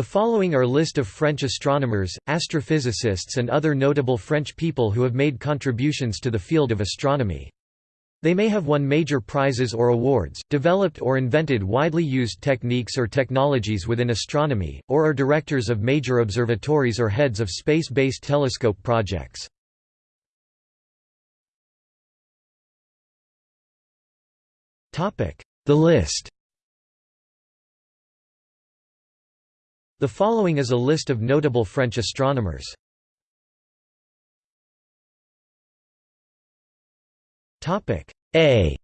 The following are list of French astronomers, astrophysicists and other notable French people who have made contributions to the field of astronomy. They may have won major prizes or awards, developed or invented widely used techniques or technologies within astronomy, or are directors of major observatories or heads of space-based telescope projects. The list The following is a list of notable French astronomers. Topic A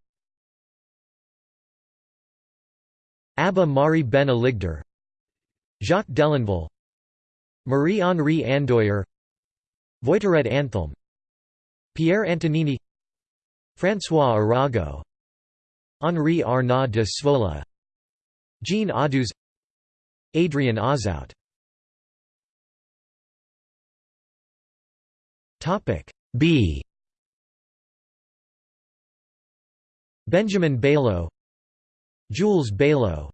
Abba Mari Ben Aligder Jacques Delenval Marie-Henri Andoyer Voiturette Anthelme Pierre Antonini François Arago Henri Arnaud de Svola Jean Audouze Adrien Auzout B Benjamin Baillaud Jules Baillaud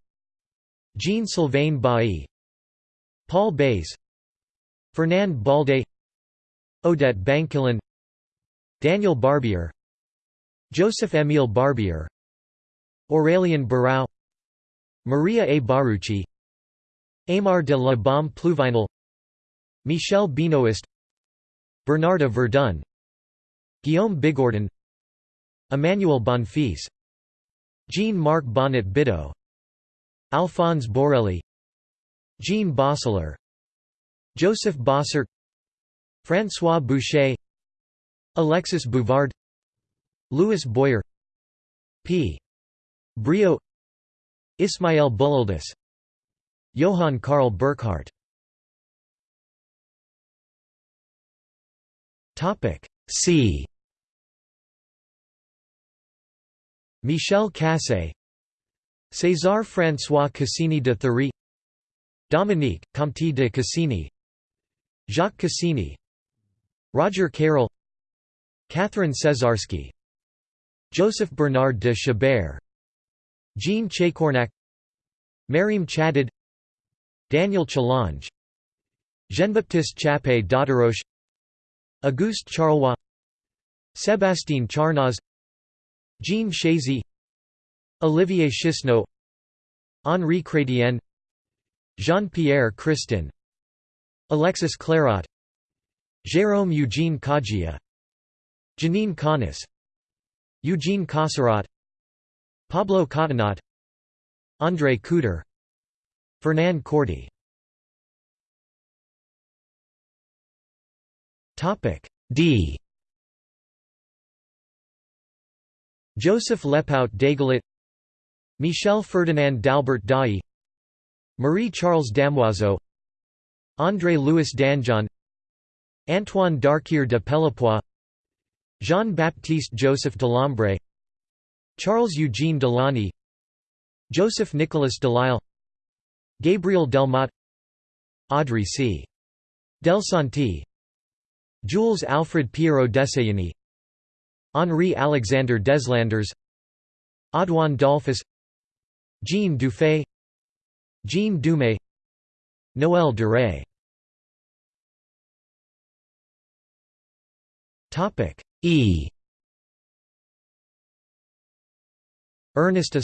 Jean-Sylvain Bailly Paul Bays Fernand Baldet Odette Bancilhon Daniel Barbier Joseph-Émile Barbier Aurélien Barrau Maria A. Barucci Aymar de la Baume Pluvinel Michel Benoist Bernarda Verdun Guillaume Bigourdan Emmanuel Bonfils Jean-Marc Bonnet Bidaud Alphonse Borelli Jean Bosler Joseph Bossert François Boucher Alexis Bouvard Louis Boyer P. Brio Ismael Buloldis Johann Karl Burckhardt. C. Michel Cassé César François Cassini de Thury Dominique, Comte de Cassini Jacques Cassini Roger Cayrel Catherine Cesarski Joseph Bernard de Chabert Jean Chacornac Marim Chadid Daniel Chalonge Jean-Baptiste Chappé d'Auteroche Auguste Charlois Sébastien Charnoz Jean Chazy. Olivier Chesneau. Henri Chrétien Jean-Pierre Christin. Alexis Clairaut. Jérôme Eugene Coggia Janine Connes Eugene Cosserat Pablo Catanat André Couder Fernand Courty D. Joseph Lepaut Dagelet Michel Ferdinand d'Albert Dailly Marie-Charles Damoiseau André Louis Danjon Antoine Darquier de Pellepoix Jean-Baptiste Joseph Delambre Charles-Eugene Delaunay Joseph Nicolas Delisle Gabriel Delmotte Audrey C. Delsanti Jules Alfred Pierrot Desailly Henri Alexander Deslandres Audouin Dollfus Jean Dufay Jean Dumay Noël Duray. E. Ernest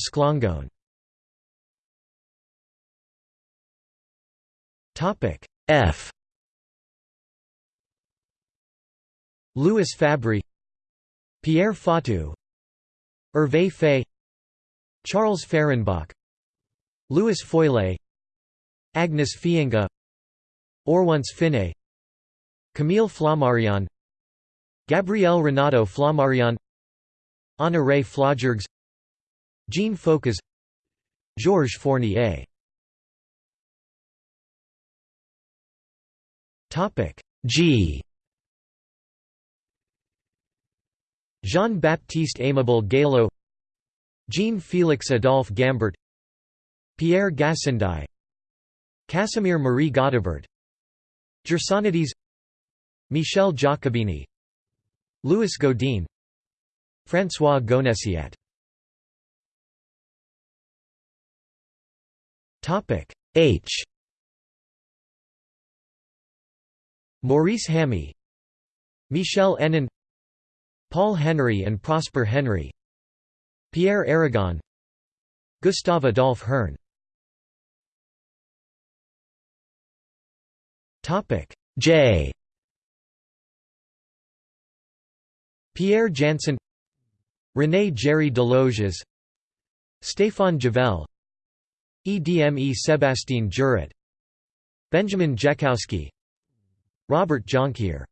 Esclangon F. Louis Fabry Pierre Fatou Hervé Faye Charles Fehrenbach Louis Foillet Agnes Fienga Orwance Finet Camille Flammarion Gabriel Renato Flammarion Honoré Flaugergues Jean Foucault Georges Fournier Topic. G. Jean-Baptiste Aimable Galo Jean-Félix Adolphe Gambart Pierre Gassendi Casimir Marie Gaudibert Gersonides Michel Giacobini Louis Godin François Gonessiat H Maurice Hamy Michel Henin Paul Henry and Prosper Henry Pierre Aragon Gustave Adolphe Hirn. J. Pierre Janssen René Jerry Deloges Stéphane Javelle Edme Sébastien Jeaurat Benjamin Jekhowsky Robert Jonquière.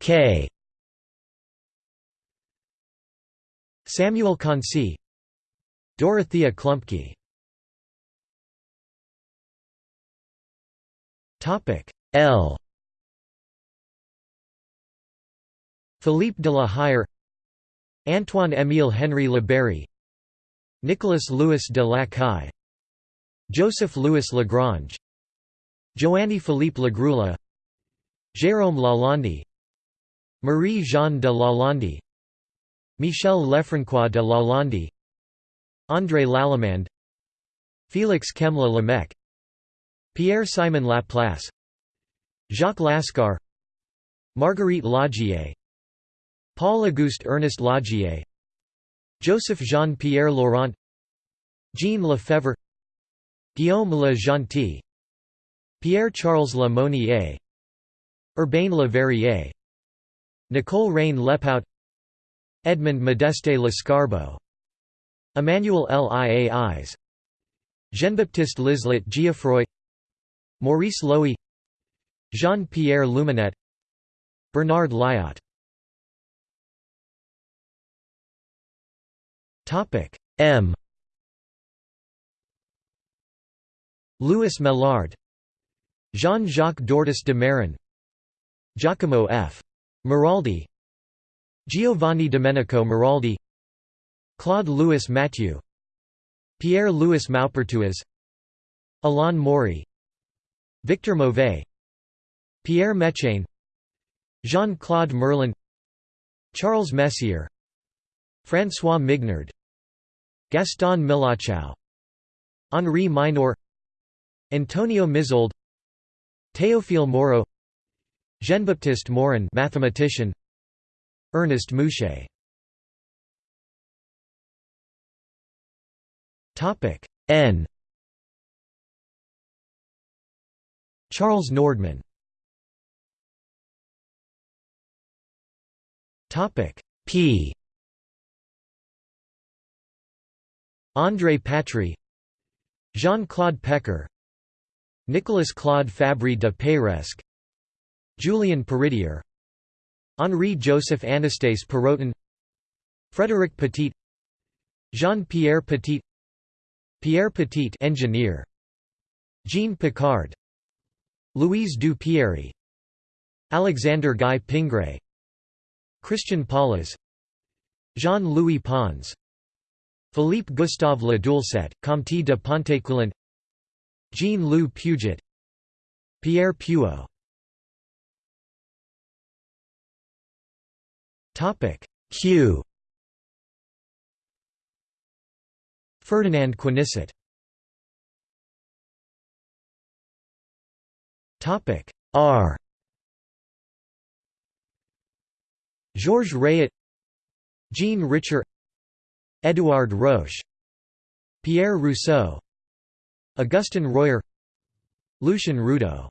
K. Samuel Concy Dorothea Klumpke. Topic L. Philippe de la Hire. Antoine-Émile Henry Labeyrie Nicolas Louis de Lacaille Joseph Louis Lagrange Joanny Philippe Lagrula Jérôme Lalande Marie-Jeanne de Lalande Michel Lefrancois de Lalande André Lallemand Félix Kemla Lamech Pierre-Simon Laplace Jacques Laskar Marguerite Laugier Paul-Auguste Ernest Laugier Joseph Jean-Pierre Laurent Jean Lefebvre Guillaume Le Gentil Pierre-Charles Le Monnier Urbain Le Verrier Nicole Reine Lepaut Edmond Modeste Lescarbot Emmanuel Liais Jean-Baptiste Lislet Geoffroy Maurice Loewy Jean-Pierre Luminet Bernard Lyot M Louis Mellard Jean-Jacques Dortous de Mairan Giacomo F. Maraldi Giovanni Domenico Maraldi Claude Louis Mathieu Pierre Louis Maupertuis Alain Maury Victor Mauvais Pierre Mechain Jean-Claude Merlin Charles Messier François Mignard Gaston Millochau Henri Mineur Antonio Mizauld Théophile Moreux Jean-Baptiste Morin mathematician Ernest Mouchez. Topic N. Charles Nordmann Topic P. André Patry Jean-Claude Pecker Nicolas Claude Fabry de Peiresc Julien Peridier Henri Joseph Anastase Perrotin Frédéric Petit Jean-Pierre Petit Pierre Petit engineer Jean Picard Louise du Pierry Alexander Guy Pingré Christian Pollas Jean-Louis Pons Philippe Gustave Le Doulcet, Comte de Pontécoulant Jean-Loup Puget Pierre Puot Topic Q. Ferdinand Quenisset R. Georges Rayet Jean Richer Édouard Roche Pierre Rousseau Augustin Royer Lucien Rudaux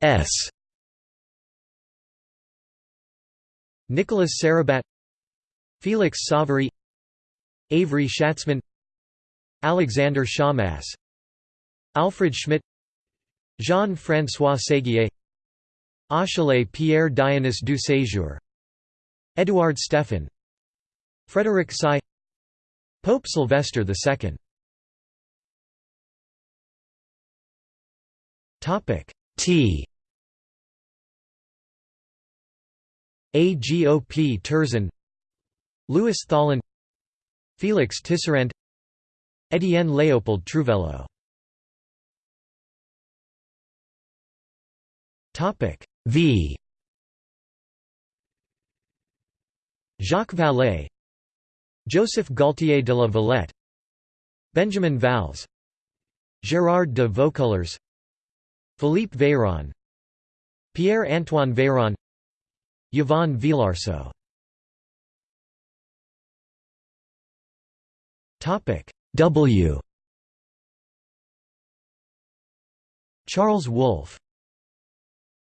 S. Nicholas Sarrabat Felix Savary Évry Schatzman Alexander Shamas Alfred Schmidt Jean-François Séguier Achille Pierre Dionys du Séjour Édouard Stephan Frédéric Sy Pope Sylvester II T. Agop Terzan Louis Thollon Félix Tisserand Étienne Léopold Trouvelot V. Jacques Vallée Joseph Gaultier de la Valette Benjamin Valz Gérard de Vaucouleurs Philippe Véron Pierre-Antoine Véron Yvon Villarceau. W. Charles Wolf